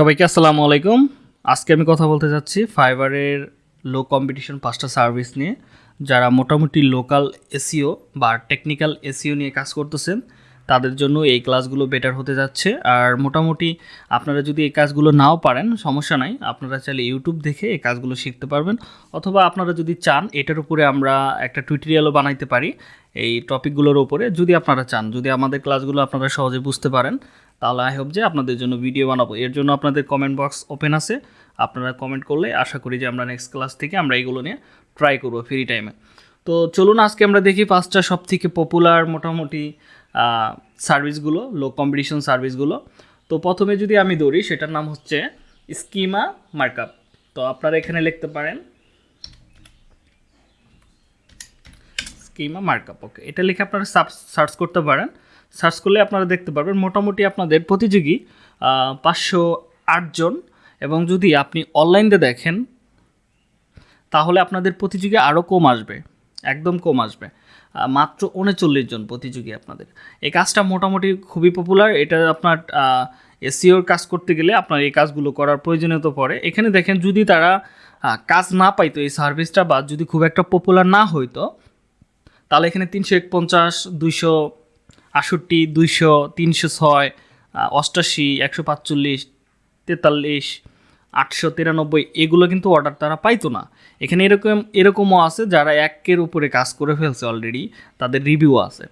সবাইকে আসসালামু আলাইকুম। আজকে আমি কথা বলতে যাচ্ছি ফাইবারের লো কম্পিটিশন পাঁচটা সার্ভিস নিয়ে, যারা মোটামুটি লোকাল এসিও বা টেকনিক্যাল এসিও নিয়ে কাজ করতেছেন। তাদের জন্য এই ক্লাসগুলো বেটার হতে যাচ্ছে। আর মোটামুটি আপনারা যদি এই কাজগুলো নাও পারেন, সমস্যা নাই। আপনারা চাইলে ইউটিউব দেখে এই কাজগুলো শিখতে পারবেন। অথবা আপনারা যদি চান, এটার উপরে আমরা একটা টুইটোরিয়ালও বানাইতে পারি এই টপিকগুলোর উপরে। যদি আপনারা চান, যদি আমাদের ক্লাসগুলো আপনারা সহজে বুঝতে পারেন, তাহলে আই হোপ যে আপনাদের জন্য ভিডিও বানাবো। এর জন্য আপনাদের কমেন্ট বক্স ওপেন আছে। আপনারা কমেন্ট করলে আশা করি যে আমরা নেক্সট ক্লাস থেকে আমরা এগুলো নিয়ে ট্রাই করব ফ্রি টাইমে তো চলুন, আজকে আমরা দেখি পাঁচটা সব থেকে পপুলার মোটামুটি সার্ভিসগুলো লো কম্পিটিশন সার্ভিসগুলো। তো প্রথমে যদি আমি দৌড়ি সেটার নাম হচ্ছে স্কিমা মার্কআপ। তো আপনারা এখানে লিখতে পারেন, স্কিমা মার্কআপ। ওকে, এটা লিখে আপনারা সার্চ করতে পারেন। সার্চ করলে আপনারা দেখতে পারবেন, মোটামুটি আপনাদের প্রতিযোগী পাঁচশো আটজন এবং যদি আপনি অনলাইনে দেখেন, তাহলে আপনাদের প্রতিযোগী আরও কম আসবে, একদম কম আসবে। মাত্র উনচল্লিশ জন প্রতিযোগী আপনাদের। এই কাজটা মোটামুটি খুবই পপুলার এটা আপনার এসিওর কাজ করতে গেলে আপনার এই কাজগুলো করার প্রয়োজনীয়তা পড়ে। এখানে দেখেন যদি তারা কাজ না পাইতো এই সার্ভিসটা বা যদি খুব একটা পপুলার না হইতো, তাহলে এখানে তিনশো একপঞ্চাশ, দুইশো আষট্টি দুইশো, তিনশো ছয় অষ্টাশি, একশো পাঁচচল্লিশ, তেতাল্লিশ, আটশো তিরানব্বই, এগুলো কিন্তু অর্ডার তারা পাইতো না। এখানে এরকম, এরকমও আছে যারা একের উপরে কাজ করে ফেলছে অলরেডি তাদের রিভিউ আছে।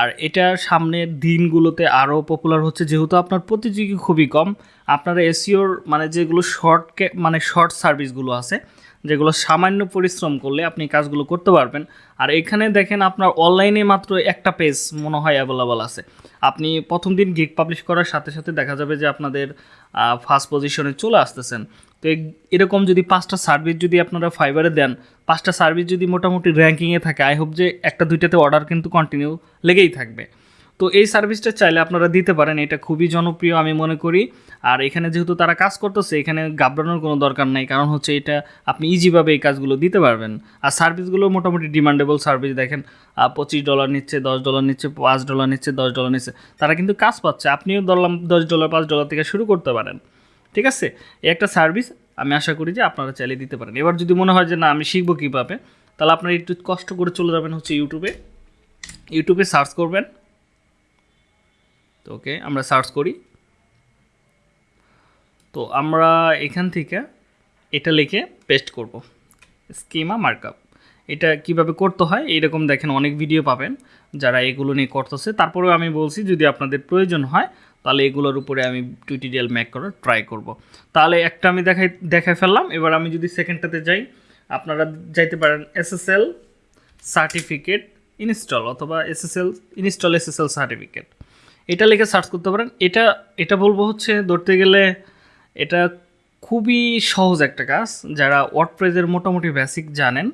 আর এটা সামনের দিনগুলোতে আরও পপুলার হচ্ছে, যেহেতু আপনার প্রতিযোগী খুবই কম। আপনারা এসিওর মানে যেগুলো শর্ট মানে শর্ট সার্ভিসগুলো আছে, যেগুলো সামান্য পরিশ্রম করলে আপনি কাজগুলো করতে পারবেন। আর এখানে দেখেন আপনার অনলাইনে মাত্র একটা পেজ মনে হয় অ্যাভেলেবল আছে। আপনি প্রথম দিন গিগ পাবলিশ করার সাথে সাথে দেখা যাবে যে আপনাদের ফার্স্ট পজিশনে চলে আসতেছেন। তো এরকম যদি পাঁচটা সার্ভিস যদি আপনারা ফাইবারে দেন, পাঁচটা সার্ভিস যদি মোটামুটি র্যাঙ্কিংয়ে থাকে আই হোপ যে একটা দুইটাতে অর্ডার কিন্তু কন্টিনিউ লেগেই থাকবে। তো এই সার্ভিসটা চাইলে আপনারা দিতে পারেন, এটা খুবই জনপ্রিয় আমি মনে করি। আর এখানে যেহেতু তারা কাজ করতেছে, এখানে ঘাবড়ানোর কোনো দরকার নাই, কারণ হচ্ছে এটা আপনি ইজিভাবে এই কাজগুলো দিতে পারবেন। আর সার্ভিসগুলো মোটামুটি ডিমান্ডেবল সার্ভিস দেখেন পঁচিশ ডলার নিচ্ছে, দশ ডলার নিচ্ছে, পাঁচ ডলার নিচ্ছে, দশ ডলার নিচ্ছে, তারা কিন্তু কাজ পাচ্ছে। আপনিও ধরলাম দশ ডলার পাঁচ ডলার থেকে শুরু করতে পারেন। ঠিক আছে? এই একটা সার্ভিস আমি আশা করি যে আপনারা চালিয়ে দিতে পারেন। এবার যদি মনে হয় যে না, আমি শিখব কীভাবে, তাহলে আপনারা একটু কষ্ট করে চলে যাবেন হচ্ছে ইউটিউবে ইউটিউবে সার্চ করবেন। তো ওকে আমরা সার্চ করি। তো আমরা এখান থেকে এটা লিখে পেস্ট করব। স্কিমা মার্কআপ এটা কীভাবে করতে হয়, এইরকম দেখেন অনেক ভিডিও পাবেন। যারা এগুলো নিয়ে করতেছে, তারপরেও আমি বলছি, যদি আপনাদের প্রয়োজন হয় তাহলে এগুলোর উপরে আমি টিউটোরিয়াল মেক করার ট্রাই করব। তাহলে একটা আমি দেখাই দেখাই ফেললাম। এবার আমি যদি সেকেন্ডটাতে যাই, আপনারা যাইতে পারেন এসএসএল সার্টিফিকেট ইনস্টল অথবা এসএসএল ইনস্টল এসএসএল সার্টিফিকেট এটা লিখে সার্চ করতে পারেন। এটা এটা বলব হচ্ছে, ধরতে গেলে এটা খুবই সহজ একটা কাজ। যারা ওয়ার্ডপ্রেজের মোটামুটি বেসিক জানেন,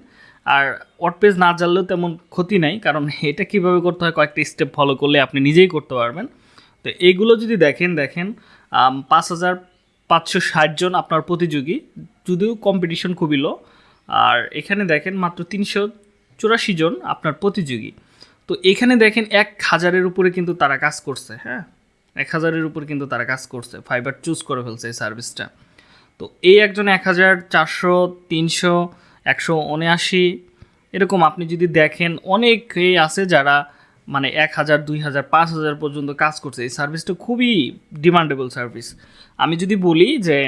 আর ওয়ার্ডপ্রেজ না জানলেও তেমন ক্ষতি নাই, কারণ এটা কীভাবে করতে হয়, কয়েকটা স্টেপ ফলো করলে আপনি নিজেই করতে পারবেন। তো এইগুলো যদি দেখেন দেখেন পাঁচ হাজার পাঁচশো ষাট জন আপনার প্রতিযোগী, যদিও কম্পিটিশন খুবই লো আর এখানে দেখেন মাত্র তিনশো চুরাশি জন আপনার প্রতিযোগী। তো এখানে দেখেন এক হাজারের উপরে কিন্তু তারা কাজ করছে হ্যাঁ? এক হাজারের উপরে কিন্তু তারা কাজ করছে ফাইবার চুজ করে ফেলছে এই সার্ভিসটা তো এই একজন এক হাজার চারশো, তিনশো, একশো উনআশি, এরকম আপনি যদি দেখেন, অনেকেই আছে যারা মানে এক হাজার, দুই হাজার, পাঁচ হাজার পর্যন্ত কাজ করছে। এই সার্ভিসটা খুবই ডিমান্ডেবল সার্ভিস আমি যদি বলি যে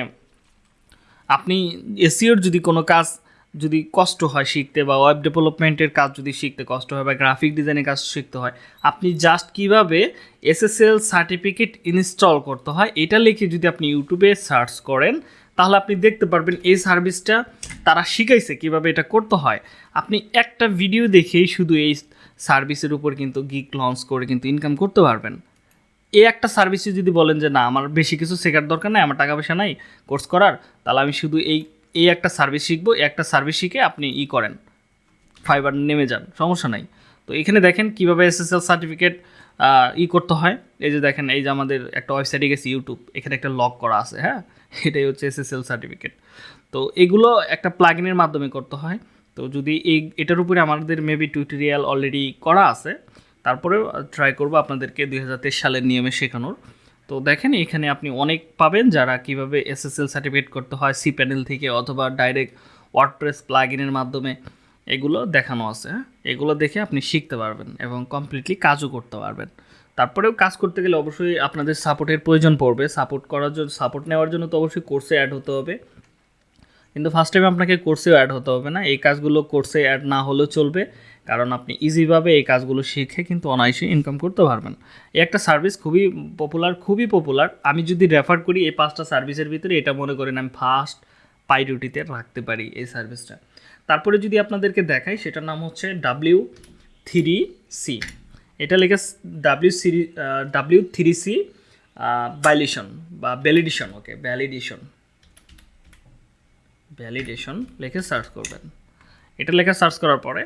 আপনি এসিওর যদি কোনো কাজ যদি কষ্ট হয় শিখতে বা ওয়েব ডেভেলপমেন্টের কাজ যদি শিখতে কষ্ট হয় বা গ্রাফিক ডিজাইনের কাজ শিখতে হয়, আপনি জাস্ট কীভাবে এসএসএল সার্টিফিকেট ইনস্টল করতে হয়, এটা লিখে যদি আপনি ইউটিউবে সার্চ করেন, তাহলে আপনি দেখতে পারবেন এই সার্ভিসটা তারা শিখাইছে কীভাবে এটা করতে হয়। আপনি একটা ভিডিও দেখেই শুধু এই সার্ভিসের উপর কিন্তু গিক লঞ্চ করে কিন্তু ইনকাম করতে পারবেন। এই একটা সার্ভিসে যদি বলেন যে, না, আমার বেশি কিছু শেখার দরকার নাই, আমার টাকা পয়সা নাই কোর্স করার, তাহলে আমি শুধু এই এই একটা সার্ভিস শিখব, এই একটা সার্ভিস শিখে আপনি ই করেন। ফাইবার নেমে যান সমস্যা নাই। তো এখানে দেখেন কীভাবে এসএসএল সার্টিফিকেট ই করতে হয়। এই যে দেখেন, এই যে আমাদের একটা ওয়েবসাইটে গেছি ইউটিউব এখানে একটা লক করা আছে হ্যাঁ? এটাই হচ্ছে এসএসএল সার্টিফিকেট তো এগুলো একটা প্লাগিনের মাধ্যমে করতে হয়। তো যদি এই, এটার উপরে আমাদের মেবি টিউটোরিয়াল অলরেডি করা আছে, তারপরেও ট্রাই করব আপনাদেরকে দুই হাজার তেইশ সালের নিয়মে শেখানোর। তো দেখেন এখানে আপনি অনেক পাবেন যারা কীভাবে এসএসএল সার্টিফিকেট করতে হয় সি প্যানেল থেকে অথবা ডাইরেক্ট ওয়ার্ডপ্রেস প্লাগইনের মাধ্যমে এগুলো দেখানো আছে। এগুলো দেখে আপনি শিখতে পারবেন এবং কমপ্লিটলি কাজও করতে পারবেন। তারপরেও কাজ করতে গেলে অবশ্যই আপনাদের সাপোর্টের প্রয়োজন পড়বে। সাপোর্ট করার জন্য সাপোর্ট নেওয়ার জন্য তো অবশ্যই কোর্সে অ্যাড হতে হবে। কিন্তু ফার্স্ট টাইম আপনাকে কোর্সেও অ্যাড হতে হবে না। এই কাজগুলো কোর্সে অ্যাড না হলেও চলবে। কারণ আপনি ইজিভাবে এই কাজগুলো শিখে কিন্তু অনায়াসে ইনকাম করতে পারবেন। এই একটা সার্ভিস খুবই পপুলার খুবই পপুলার আমি যদি রেফার করি এই পাঁচটা সার্ভিসের ভিতরে, এটা মনে করেন আমি ফার্স্ট পাইরিটিতে রাখতে পারি এই সার্ভিসটা তারপরে যদি আপনাদেরকে দেখাই, সেটার নাম হচ্ছে ডাব্লিউ থ্রি সি এটা লেখা ডাব্লিউ সিরি ডাব্লিউ থ্রি সি ভ্যালিডেশন বা ভ্যালিডেশন ওকে ভ্যালিডেশন ভ্যালিডেশন লেখে সার্চ করবেন। এটা লেখা সার্চ করার পরে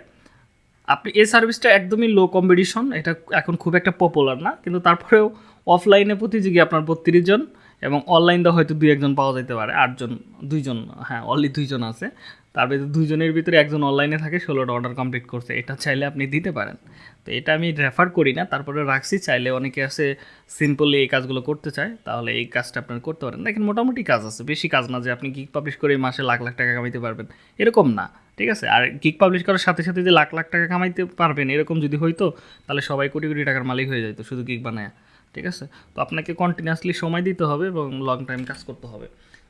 আপনি এই সার্ভিসটা একদমই লো কম্পিটিশন এটা এখন খুব একটা পপুলার না, কিন্তু তারপরেও অফলাইনে প্রতিযোগী আপনার বত্রিশ জন এবং অনলাইনে হয়তো দুই একজন পাওয়া যেতে পারে আটজন দুইজন হ্যাঁ অনলি দুইজন আছে। তার ভিতরে দুইজনের ভিতরে একজন অনলাইনে থাকে, ষোলোটা অর্ডার কমপ্লিট করছে, এটা চাইলে আপনি দিতে পারেন। তো এটা আমি রেফার করি না, তারপরে রাখছি, চাইলে অনেকে আছে সিম্পলি এই কাজগুলো করতে চায়, তাহলে এই কাজটা আপনার করতে পারেন। দেখেন, মোটামুটি কাজ আছে, বেশি কাজ না যে আপনি গিক পাবলিশ করে মাসে লাখ লাখ টাকা কামাইতে পারবেন, এরকম না। ঠিক আছে? আর গিক পাবলিশ করার সাথে সাথে যে লাখ লাখ টাকা কামাইতে পারবেন, এরকম যদি হইতো তাহলে সবাই কোটি কোটি টাকার মালিক হয়ে যেত শুধু গিক বানায়, ঠিক আছে? তো আপনাকে কন্টিনিউয়াসলি সময় দিতে হবে এবং লং টাইম কাজ করতে হবে।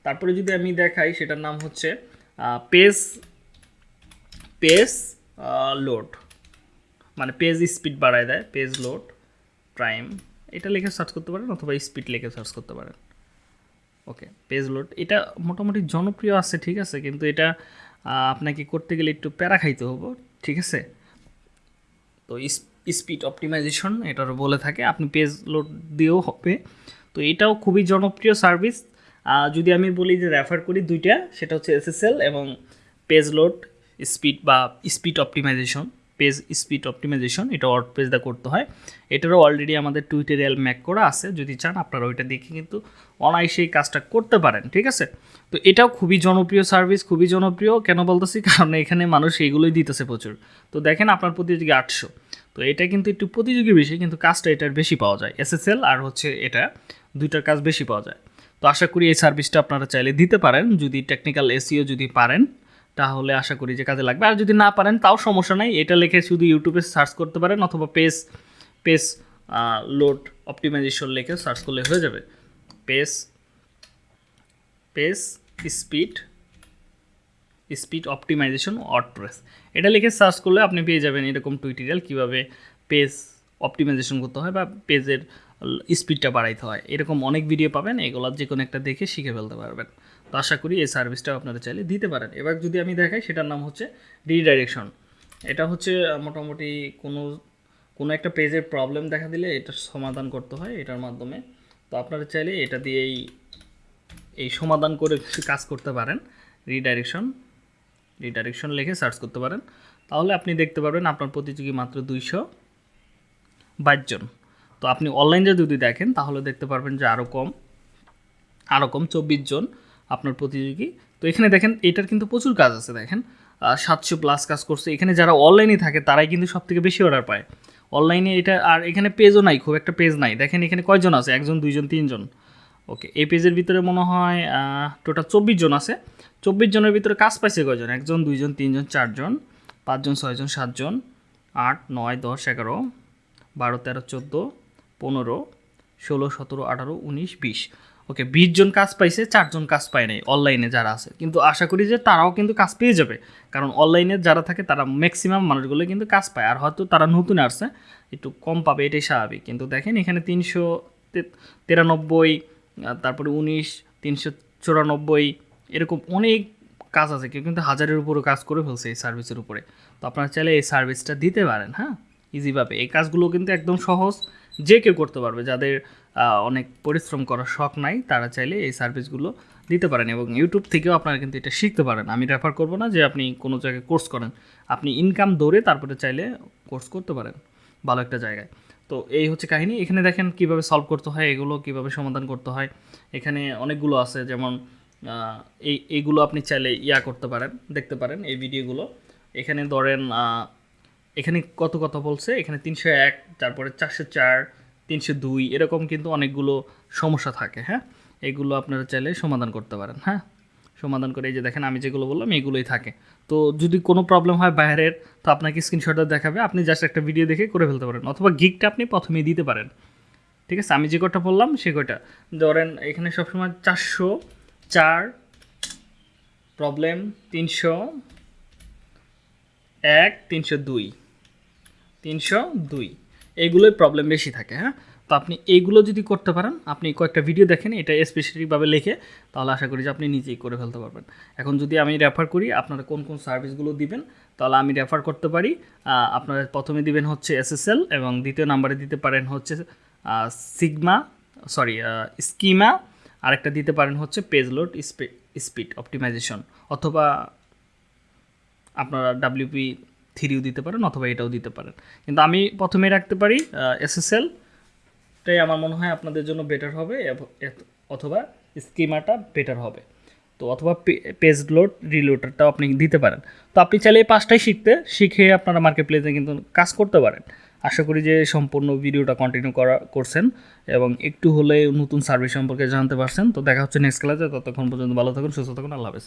তারপরে যদি আমি দেখাই, সেটার নাম হচ্ছে পেজ পেজ লোড মানে পেজ স্পিড বাড়ায় দেয় পেজ লোড প্রাইম এটা লিখে সার্চ করতে পারেন অথবা স্পিড লিখে সার্চ করতে পারেন। ওকে পেজ লোড এটা মোটামুটি জনপ্রিয় আছে, ঠিক আছে? কিন্তু এটা আপনাকে করতে গেলে একটু প্যারা খাইতে হব, ঠিক আছে? তো স্পিড অপটিমাইজেশন এটারও বলে থাকে, আপনি পেজ লোড দিয়েও হবে। তো এটাও খুবই জনপ্রিয় সার্ভিস। যদি আমি বলি যে রেফার করি দুইটা, সেটা হচ্ছে এসএসএল এবং পেজ লোড, স্পিড বা speed optimization. Page speed optimization, এটা ওয়ার্ড পেজ দা করতে হয়। এটারও অলরেডি আমাদের টুইটারিয়াল ম্যাক করা আছে, যদি চান আপনারা ওইটা দেখে কিন্তু অনায়াসে এই কাজটা করতে পারেন, ঠিক আছে? তো এটাও খুবই জনপ্রিয় সার্ভিস খুবই জনপ্রিয়। কেন বলতেছি? কারণ এখানে মানুষ এইগুলোই দিতেছে প্রচুর। তো দেখেন আপনার প্রতিযোগী আটশো। তো এটা কিন্তু একটু প্রতিযোগী বেশি, কিন্তু কাজটা এটার বেশি পাওয়া যায়। এসএসএল আর হচ্ছে এটা, দুইটার কাজ বেশি পাওয়া যায়। তো আশা করি এই সার্ভিসটা আপনারা চাইলে দিতে পারেন। যদি টেকনিক্যাল এসিও যদি পারেন তাহলে আশা করি যে কাজে লাগবে। আর যদি না পারেন, তাও সমস্যা নাই। এটা লিখে শুধু ইউটিউবে সার্চ করতে পারেন অথবা পেজ পেজ লোড অপটিমাইজেশন লিখে সার্চ করলে হয়ে যাবে। Page page speed speed optimization WordPress এটা লিখে সার্চ করলে আপনি পেয়ে যাবেন এরকম টুইটোরিয়াল কীভাবে পেজ অপটিমাইজেশন করতে হয় বা পেজের স্পিডটা বাড়াইতে হয়। এরকম অনেক ভিডিও পাবেন, এগুলো যে কোনো একটা দেখে শিখে ফেলতে পারবেন। তো আশা করি এই সার্ভিসটা আপনারা চাইলে দিতে পারেন। এবার যদি আমি দেখাই, সেটার নাম হচ্ছে রিডাইরেকশন এটা হচ্ছে মোটামুটি কোনো কোনো একটা পেজের প্রবলেম দেখা দিলে এটা সমাধান করতে হয় এটার মাধ্যমে। তো আপনারা চাইলে এটা দিয়েই এই সমাধান করে কাজ করতে পারেন। রিডাইরেকশন রিডাইরেকশন লিখে সার্চ করতে পারেন। তাহলে আপনি দেখতে পারবেন আপনার প্রতিযোগী মাত্র দুইশো বাইশ জন। তো আপনি অনলাইনে যদি দেখেন, তাহলে দেখতে পারবেন যে আরও কম আরও কম চব্বিশ জন। আপনার প্রতিযোগী। তো এখানে দেখেন, এটার কিন্তু প্রচুর কাজ আছে, দেখেন। সাতশো প্লাস কাজ করছে। এখানে যারা অনলাইনে থাকে, তারাই কিন্তু সব থেকে বেশি অর্ডার পায়। অনলাইনে এটা, আর এখানে পেজও নাই, খুব একটা পেজ নাই। দেখেন, এখানে কয়জন আছে? একজন, দুইজন, তিনজন। ওকে এই পেজের ভিতরে মনে হয় টোটাল চব্বিশ জন আছে। চব্বিশ জনের ভিতরে কাজ পাইছে কয়জন? একজন, দুইজন, তিনজন, চারজন, পাঁচজন, ছয়জন, সাতজন, আট, নয়, দশ, এগারো, বারো, তেরো, চোদ্দ, পনেরো, ষোলো, সতেরো, আঠারো, উনিশ, বিশ। ওকে বিশ জন কাজ পাইছে চারজন কাজ পায় নাই অনলাইনে যারা আছে। কিন্তু আশা করি যে তারাও কিন্তু কাজ পেয়ে যাবে। কারণ অনলাইনে যারা থাকে, তারা ম্যাক্সিমাম মানুষগুলো কিন্তু কাজ পায়। আর হয়তো তারা নতুন আসছে, একটু কম পাবে, এটাই স্বাভাবিক। কিন্তু দেখেন, এখানে তিনশো তিরানব্বই তারপরে উনিশ, তিনশো চুরানব্বই, এরকম অনেক কাজ আছে। কেউ কিন্তু হাজারের উপরও কাজ করে ফেলছে এই সার্ভিসের উপরে। তো আপনারা চাইলে এই সার্ভিসটা দিতে পারেন হ্যাঁ? ইজিভাবে এই কাজগুলো কিন্তু একদম সহজ যে কেউ করতে পারবে। যাদের অনেক পরিশ্রম করার শখ নাই, তারা চাইলে এই সার্ভিসগুলো দিতে পারেন এবং ইউটিউব থেকেও আপনারা কিন্তু এটা শিখতে পারেন। আমি রেফার করব না যে আপনি কোনো জায়গায় কোর্স করেন। আপনি ইনকাম দৌড়ে তারপরে চাইলে কোর্স করতে পারেন, ভালো একটা জায়গায়। তো এই হচ্ছে কাহিনী। এখানে দেখেন কীভাবে সলভ করতে হয়, এগুলো কীভাবে সমাধান করতে হয়। এখানে অনেকগুলো আছে, যেমন এই এইগুলো আপনি চাইলে ইয়া করতে পারেন, দেখতে পারেন এই ভিডিওগুলো এখানে ধরেন এখানে কত কথা বলছে? এখানে তিনশো এক, তারপরে চারশো চার তিনশো দুই, এরকম কিন্তু অনেকগুলো সমস্যা থাকে হ্যাঁ? এগুলো আপনারা চাইলে সমাধান করতে পারেন হ্যাঁ? সমাধান করে এই যে দেখেন, আমি যেগুলো বললাম, এগুলোই থাকে। তো যদি কোনো প্রবলেম হয় বাইরের, তো আপনাকে স্ক্রিনশটটা দেখাবে, আপনি জাস্ট একটা ভিডিও দেখে করে ফেলতে পারেন, অথবা গিকটা আপনি প্রথমেই দিতে পারেন। ঠিক আছে? আমি যে কটা বললাম, সে কটা ধরেন, এখানে সবসময় চারশো চার প্রবলেম তিনশো এক, তিনশো দুই তিনশো দুই। এইগুলোই প্রবলেম বেশি থাকে হ্যাঁ? তো আপনি এইগুলো যদি করতে পারেন, আপনি কয়েকটা ভিডিও দেখেন, এটা স্পেসিফিকভাবে লিখে, তাহলে আশা করি যে আপনি নিজেই করে ফেলতে পারবেন। এখন যদি আমি রেফার করি, আপনারা কোন কোন সার্ভিসগুলো দিবেন, তাহলে আমি রেফার করতে পারি। আপনারা প্রথমে দিবেন হচ্ছে এসএসএল এবং দ্বিতীয় নাম্বারে দিতে পারেন হচ্ছে সিগমা সরি স্কিমা আরেকটা দিতে পারেন হচ্ছে পেজ লোড স্পিড অপটিমাইজেশন অথবা আপনারা ডাব্লিউপি থ্রিও দিতে পারেন অথবা এটাও দিতে পারেন। কিন্তু আমি প্রথমে রাখতে পারি এসএসএল টাই আমার মনে হয় আপনাদের জন্য বেটার হবে অথবা স্কিমাটা বেটার হবে। তো অথবা পেজ লোড রিলোডারটাও আপনি দিতে পারেন। তো আপনি চাইলে এই পাঁচটাই শিখতে, শিখে আপনারা মার্কেট প্লেসে কিন্তু কাজ করতে পারেন। আশা করি যে সম্পূর্ণ ভিডিওটা কন্টিনিউ করা, করছেন এবং একটু হলে নতুন সার্ভিস সম্পর্কে জানতে পারছেন। তো দেখা হচ্ছে নেক্সট ক্লাসে ততক্ষণ পর্যন্ত ভালো থাকুন, সুস্থ থাকুন, আল্লাহ হাফেজ।